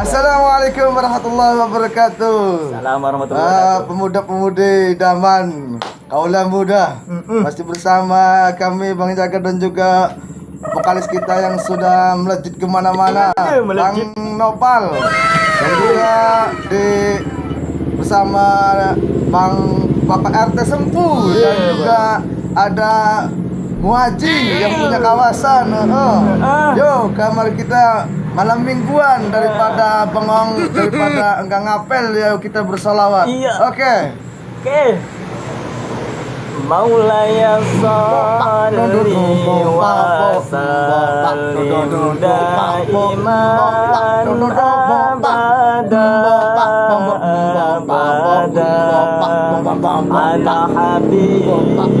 Assalamualaikum warahmatullahi wabarakatuh. Salam warahmatullahi Ah, wabarakatuh. pemuda-pemudi idaman, kaulah muda, masih bersama kami Bang Jaga dan juga vokalis kita yang sudah melejit ke mana-mana, Eh, melejit. Bang Nopal, dan juga di bersama Bang Bapak RT Sempu dan Iya, juga ada Muaji yang punya kawasan. Oh. Yo, kamar kita malam mingguan daripada bengong daripada enggak ngapel ya kita bersolawat. Iya. Oke. Oke. Maulaya salli wa sallim daiman abada abada ala habibika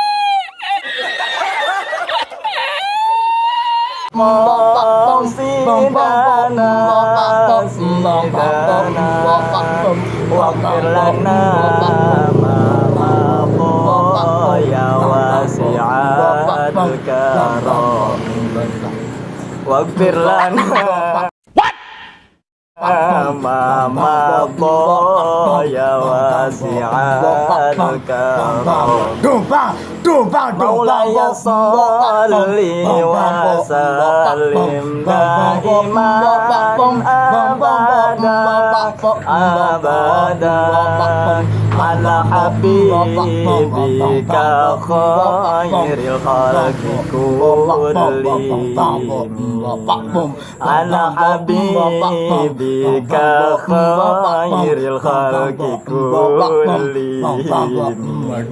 Wakfir lana ma ya wasi'atul karam Wakfir lana ma ya wasi'atul karam Dumpang, dumpang, Maulaya salli wa ala habibika khairil khalqi kullihim ala habibika khairil khalqi kullihim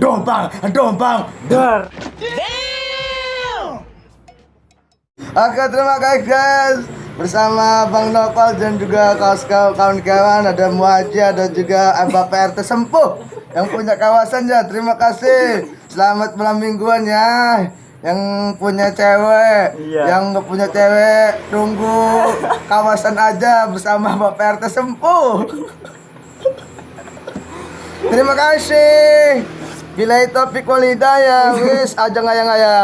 Dumpang, dumpang. dar Oke, terima kasih guys. Bersama Bang Nopal dan juga kawan-kawan ada Muaji ada juga Abah PRT Sempuh yang punya kawasan ya. Terima kasih. Selamat malam mingguan ya. Yang punya cewek, Iya. yang nggak punya cewek, tunggu kawasan aja bersama Bapak RT Sempuh. Terima kasih. Bila topik walidaya, wis aja ngaya-ngaya.